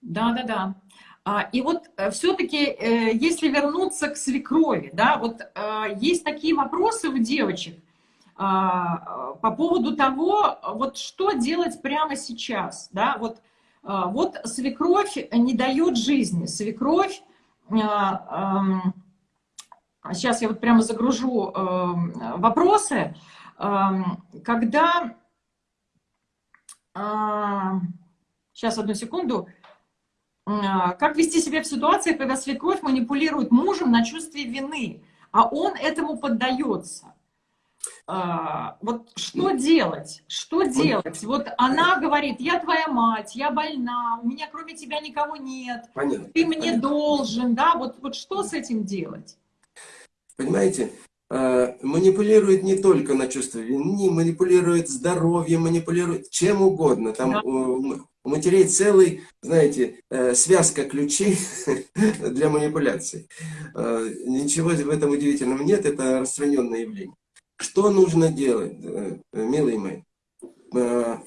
Да, да, да. А, и вот э, все-таки, э, если вернуться к свекрови, да, вот есть такие вопросы у девочек по поводу того, вот что делать прямо сейчас, да, вот, вот свекровь не дает жизни, свекровь сейчас я вот прямо загружу вопросы, когда, сейчас одну секунду, как вести себя в ситуации, когда свекровь манипулирует мужем на чувстве вины, а он этому поддается? Uh, вот что делать? Что делать? Вот она говорит, я твоя мать, я больна, у меня кроме тебя никого нет, понятно, ты мне понятно. должен, да? Вот, вот что с этим делать? Понимаете? А, манипулирует не только на чувство вины, манипулирует здоровьем, манипулирует чем угодно. Там да. у, у матерей целый, знаете, э, связка ключей для манипуляций. А, ничего в этом удивительного нет, это распространенное явление. Что нужно делать, э, милые мои? А,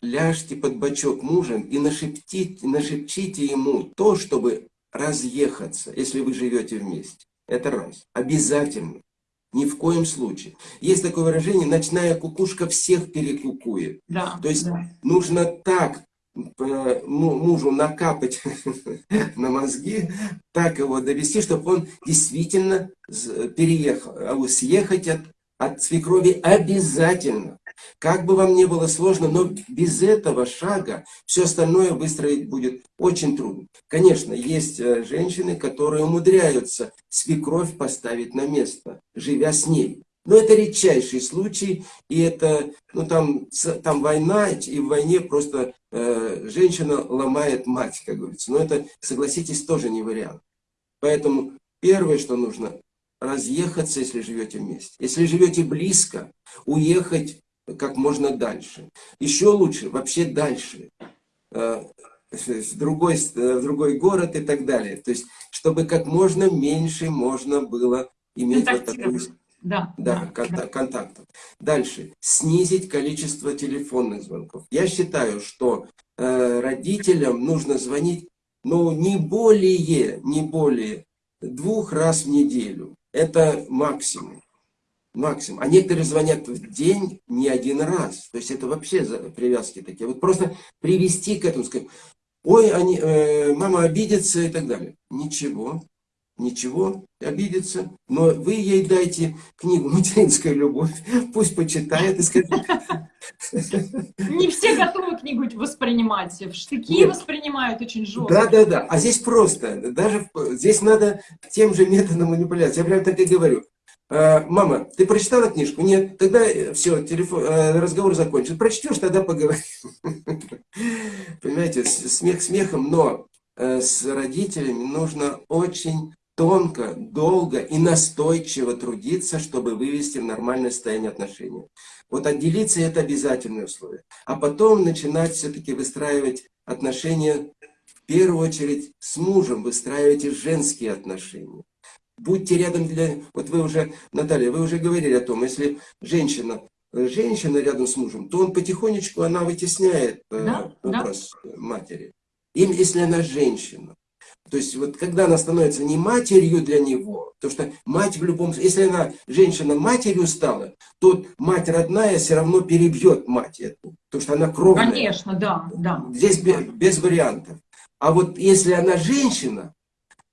ляжьте под бочок мужа и нашептите, нашепчите ему то, чтобы разъехаться, если вы живете вместе. Это раз. Обязательно. Ни в коем случае. Есть такое выражение, ночная кукушка всех перекукует. Да, То есть да. нужно так э, мужу накапать на мозги, так его довести, чтобы он действительно переехал, а съехать от, от свекрови обязательно. Как бы вам ни было сложно, но без этого шага все остальное выстроить будет очень трудно. Конечно, есть э, женщины, которые умудряются свекровь поставить на место, живя с ней. Но это редчайший случай, и это, ну там, там война, и в войне просто э, женщина ломает мать, как говорится. Но это, согласитесь, тоже не вариант. Поэтому первое, что нужно, разъехаться, если живете вместе. Если живете близко, уехать как можно дальше. Еще лучше, вообще дальше. Э, в другой, в другой город и так далее. То есть, чтобы как можно меньше можно было иметь вот такую... Да, да, да, контакт, да. контактов. Дальше. Снизить количество телефонных звонков. Я считаю, что э, родителям нужно звонить, ну, не более, не более двух раз в неделю. Это максимум максимум. А некоторые звонят в день не один раз. То есть это вообще привязки такие. Вот просто привести к этому, сказать, ой, они, э, мама обидится и так далее. Ничего, ничего, обидится. Но вы ей дайте книгу «Материнская любовь», пусть почитает и скажет. Не все готовы книгу воспринимать, в штыки Нет. воспринимают очень жестко. Да, да, да. А здесь просто, даже здесь надо тем же методом манипуляции. Я прям так и говорю. Э, мама, ты прочитала книжку? Нет. Тогда э, все, телефон, э, разговор закончен. Прочтешь, тогда поговорим. Понимаете, смех смехом, но с родителями нужно очень тонко, долго и настойчиво трудиться, чтобы вывести в нормальное состояние отношений. Вот отделиться – это обязательное условие. А потом начинать все-таки выстраивать отношения первую очередь с мужем выстраивайте женские отношения. Будьте рядом для... Вот вы уже, Наталья, вы уже говорили о том, если женщина, женщина рядом с мужем, то он потихонечку, она вытесняет э, да, образ да. матери. И если она женщина, то есть вот когда она становится не матерью для него, то что мать в любом если она женщина матерью стала, то мать родная все равно перебьет мать эту, потому что она кровная. Конечно, да, да. Здесь без, без вариантов. А вот если она женщина,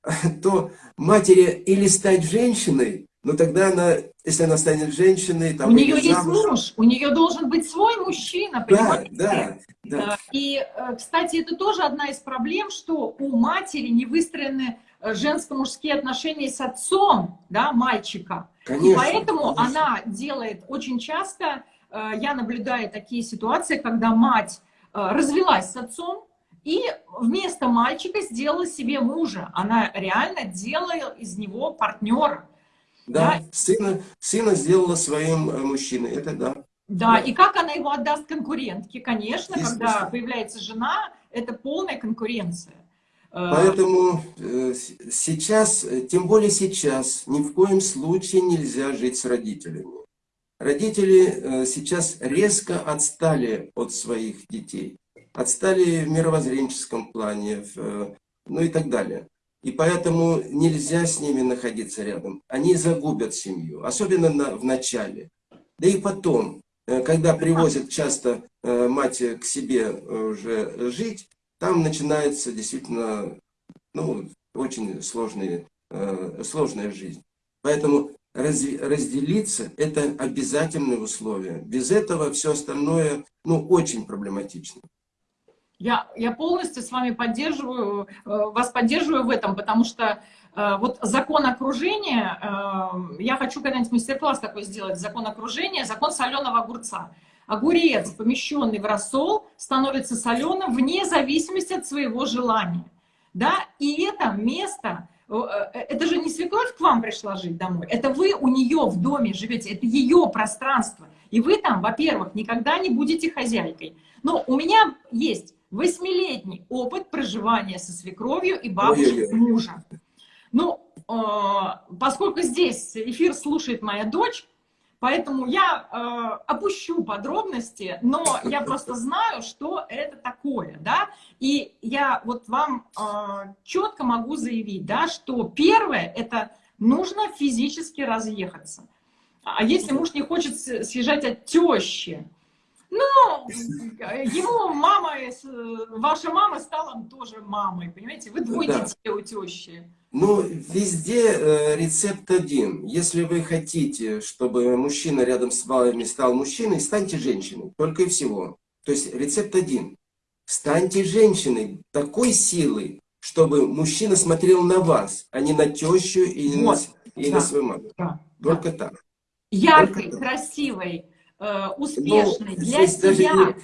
то матери или стать женщиной, но тогда она, если она станет женщиной... Там, у нее есть замуж, муж, у нее должен быть свой мужчина, понимаете? Да, да, да. И, э, кстати, это тоже одна из проблем, что у матери не выстроены э, женско-мужские отношения с отцом, да, мальчика. Конечно, и поэтому конечно. она делает очень часто, э, я наблюдаю такие ситуации, когда мать развелась с отцом, и вместо мальчика сделала себе мужа. Она реально делала из него партнера. Да, да? Сына, сына сделала своим э, мужчиной, это да. Да, да, и как она его отдаст конкурентке? Конечно, когда появляется жена, это полная конкуренция. Э, Поэтому э, сейчас, тем более сейчас, ни в коем случае нельзя жить с родителями. Родители сейчас резко отстали от своих детей отстали в мировоззренческом плане, ну и так далее. И поэтому нельзя с ними находиться рядом. Они загубят семью, особенно на, в начале. Да и потом, э, когда привозят часто э, мать к себе уже жить, там начинается действительно ну, очень сложные, сложная жизнь. Поэтому разделиться – это обязательное условие. Без этого все остальное ну, очень проблематично. Я, я полностью с вами поддерживаю, э, вас поддерживаю в этом, потому что э, вот закон окружения, э, я хочу когда-нибудь мастер-класс такой сделать, закон окружения, закон соленого огурца. Огурец, помещенный в рассол, становится соленым вне зависимости от своего желания. Да? И это место, это же не свекровь к вам пришла жить домой, это вы у нее в доме живете, это ее пространство. И вы там, во-первых, никогда не будете хозяйкой. Но у меня есть восьмилетний опыт проживания со свекровью и бабушкой мужа. Ну, э, поскольку здесь эфир слушает моя дочь, поэтому я э, опущу подробности, но я просто знаю, что это такое, да, и я вот вам э, четко могу заявить, да, что первое, это нужно физически разъехаться. А если муж не хочет съезжать от тещи, ну, ему мама, ваша мама стала тоже мамой, понимаете? Вы двое да. детей у тещи. Ну, везде э, рецепт один. Если вы хотите, чтобы мужчина рядом с вами стал мужчиной, станьте женщиной. Только и всего. То есть рецепт один. Станьте женщиной такой силой, чтобы мужчина смотрел на вас, а не на тещу и, вот. на, и да. на свою маму. Да. Только да. так. Яркой, Только красивой, Э, успешной ну, для себя. Даже,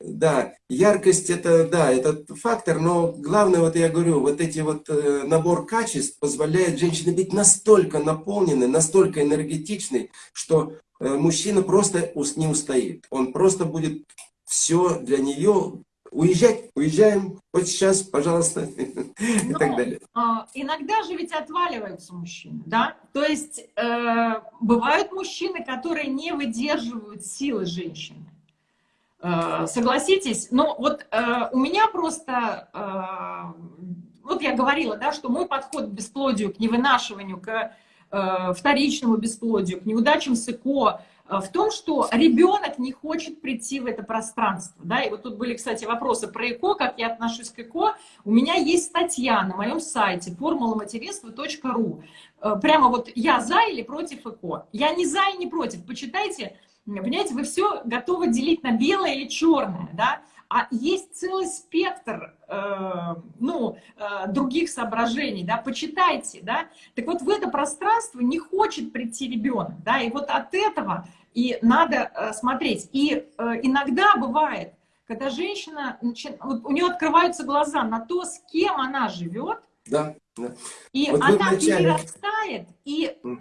да, яркость это, да, это фактор, но главное, вот я говорю, вот эти вот э, набор качеств позволяет женщине быть настолько наполненной, настолько энергетичной, что э, мужчина просто не устоит. Он просто будет все для нее уезжать, уезжаем, вот сейчас, пожалуйста, и так ну, далее. А, иногда же ведь отваливаются мужчины, да? То есть э, бывают мужчины, которые не выдерживают силы женщины. Э, согласитесь? Ну вот э, у меня просто, э, вот я говорила, да, что мой подход к бесплодию, к невынашиванию, к э, вторичному бесплодию, к неудачам с ЭКО, в том, что ребенок не хочет прийти в это пространство. Да? И вот тут были, кстати, вопросы про ЭКО, как я отношусь к ЭКО. У меня есть статья на моем сайте формуламатеринства.ру. Э, прямо вот я за или против ЭКО. Я не за и не против. Почитайте, понимаете, вы все готовы делить на белое или черное. Да? А есть целый спектр э, ну, э, других соображений, да, почитайте, да. Так вот в это пространство не хочет прийти ребенок, да, и вот от этого и надо э, смотреть. И э, иногда бывает, когда женщина, начи... вот у нее открываются глаза на то, с кем она живет, да, да. и вот она вначале... перерастает, и э,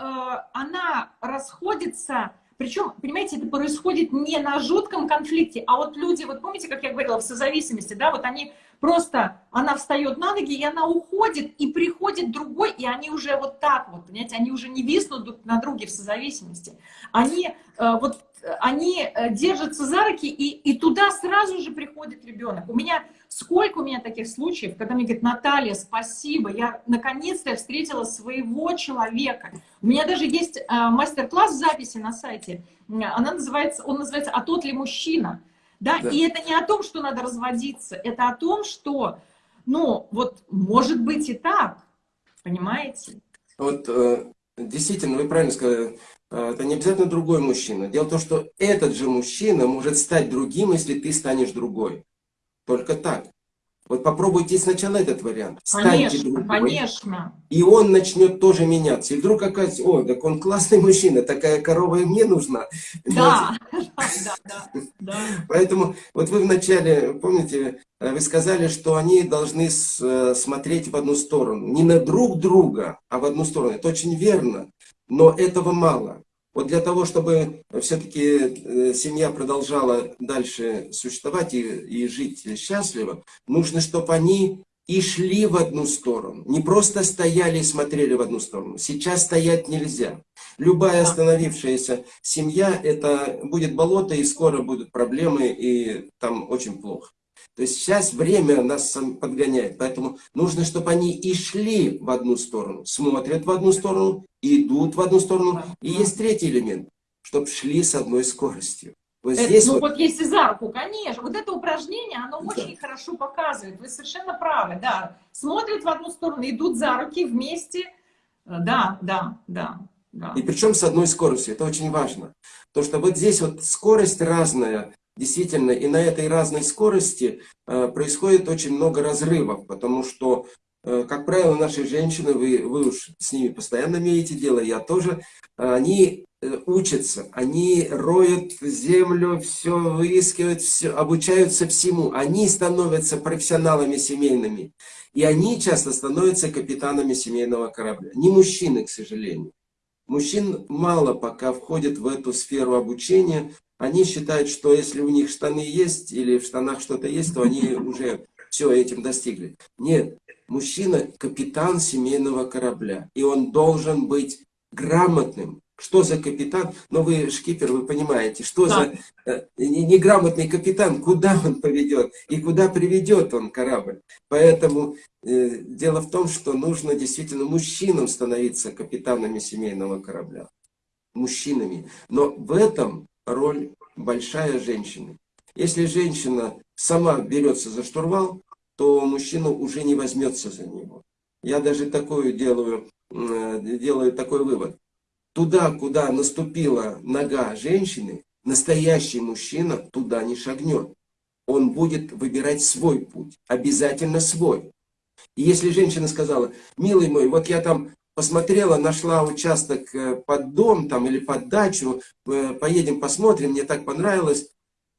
она расходится причем, понимаете, это происходит не на жутком конфликте, а вот люди, вот помните, как я говорила, в созависимости, да, вот они просто, она встает на ноги, и она уходит, и приходит другой, и они уже вот так вот, понимаете, они уже не виснут друг на друге в созависимости. Они э, вот они э, держатся за руки, и, и туда сразу же приходит ребенок. У меня, сколько у меня таких случаев, когда мне говорят, Наталья, спасибо, я наконец-то встретила своего человека. У меня даже есть э, мастер-класс в записи на сайте, она называется, он называется «А тот ли мужчина?». Да? да? И это не о том, что надо разводиться, это о том, что, ну, вот, может быть и так, понимаете? Вот, э, действительно, вы правильно сказали, а, это не обязательно другой мужчина. Дело в том, что этот же мужчина может стать другим, если ты станешь другой. Только так. Вот попробуйте сначала этот вариант. Станьте конечно, другой, конечно. И он начнет тоже меняться. И вдруг оказывается, о, так он классный мужчина, такая корова и мне нужна. Да, да, да, да. Поэтому вот вы вначале, помните, вы сказали, что они должны э, смотреть в одну сторону. Не на друг друга, а в одну сторону. Это очень верно. Но этого мало. Вот для того, чтобы все-таки э, семья продолжала дальше существовать и, и жить счастливо, нужно, чтобы они и шли в одну сторону. Не просто стояли и смотрели в одну сторону. Сейчас стоять нельзя. Любая остановившаяся семья, это будет болото, и скоро будут проблемы, и там очень плохо. То есть сейчас время нас подгоняет, поэтому нужно, чтобы они и шли в одну сторону, смотрят в одну сторону, идут в одну сторону. И есть третий элемент, чтобы шли с одной скоростью. Вот это, здесь ну вот... вот если за руку, конечно. Вот это упражнение, оно да. очень хорошо показывает. Вы совершенно правы, да. Смотрят в одну сторону, идут за руки вместе. Да, да, да. да. И причем с одной скоростью, это очень важно. То, что вот здесь вот скорость разная, Действительно, и на этой разной скорости э, происходит очень много разрывов, потому что, э, как правило, наши женщины, вы, вы уж с ними постоянно имеете дело, я тоже, они э, учатся, они роют землю, все выискивают, все, обучаются всему. Они становятся профессионалами семейными. И они часто становятся капитанами семейного корабля. Не мужчины, к сожалению. Мужчин мало пока входит в эту сферу обучения, они считают, что если у них штаны есть или в штанах что-то есть, то они уже все этим достигли. Нет, мужчина – капитан семейного корабля, и он должен быть грамотным. Что за капитан? Но ну, вы шкипер, вы понимаете, что да. за э, неграмотный капитан, куда он поведет и куда приведет он корабль. Поэтому э, дело в том, что нужно действительно мужчинам становиться капитанами семейного корабля. Мужчинами. Но в этом роль большая женщины. Если женщина сама берется за штурвал, то мужчина уже не возьмется за него. Я даже такую делаю, э, делаю такой вывод. Туда, куда наступила нога женщины, настоящий мужчина туда не шагнет. Он будет выбирать свой путь, обязательно свой. И если женщина сказала, милый мой, вот я там посмотрела, нашла участок э, под дом там или под дачу, э, поедем посмотрим, мне так понравилось.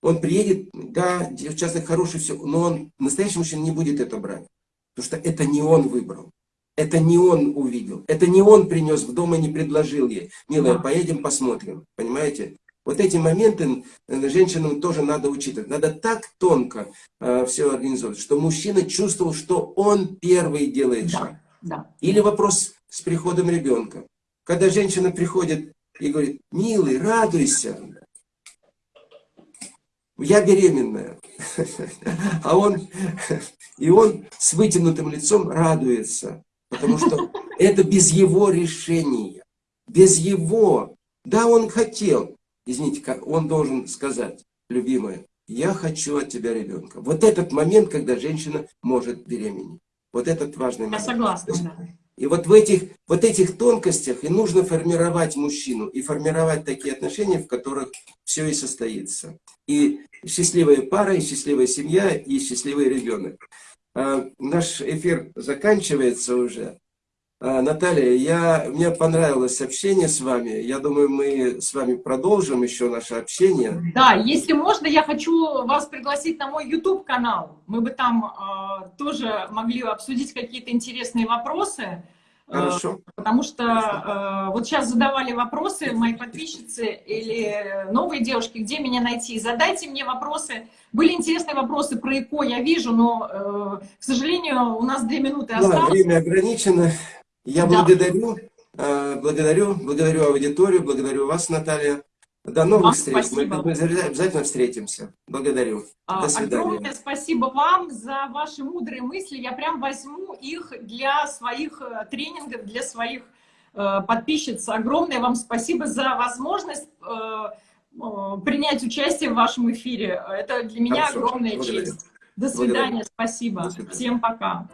Он приедет, да, участок хороший, все, но он, настоящий мужчина не будет это брать. Потому что это не он выбрал. Это не он увидел. Это не он принес в дом и не предложил ей. Милая, поедем посмотрим. Понимаете? Вот эти моменты э, женщинам тоже надо учитывать. Надо так тонко э, все организовать, что мужчина чувствовал, что он первый делает да, шаг. Да. Или вопрос с приходом ребенка. Когда женщина приходит и говорит, милый, радуйся, я беременная. А он, и он с вытянутым лицом радуется, потому что это без его решения, без его. Да, он хотел, извините, он должен сказать, любимая, я хочу от тебя ребенка. Вот этот момент, когда женщина может беременеть. Вот этот важный момент. Я согласна, да. И вот в этих, вот этих тонкостях и нужно формировать мужчину, и формировать такие отношения, в которых все и состоится. И счастливая пара, и счастливая семья, и счастливый ребенок. А, наш эфир заканчивается уже. А, Наталья, я, мне понравилось общение с вами. Я думаю, мы с вами продолжим еще наше общение. Да, если можно, я хочу вас пригласить на мой YouTube-канал. Мы бы там э, тоже могли обсудить какие-то интересные вопросы. Хорошо. Потому что э, вот сейчас задавали вопросы мои подписчицы или новые девушки, где меня найти. Задайте мне вопросы. Были интересные вопросы про ЭКО, я вижу, но, э, к сожалению, у нас две минуты осталось. Да, время ограничено. Я да. благодарю, э, благодарю, благодарю аудиторию, благодарю вас, Наталья. До новых вам встреч. Спасибо. Мы обязательно встретимся. Благодарю. А, До свидания. Огромное спасибо вам за ваши мудрые мысли. Я прям возьму их для своих э, тренингов, для своих э, подписчиц. Огромное вам спасибо за возможность принять участие в вашем эфире. Это для меня Хорошо. огромная Благодарю. честь. До свидания. Благодарю. Спасибо. До свидания. Всем пока.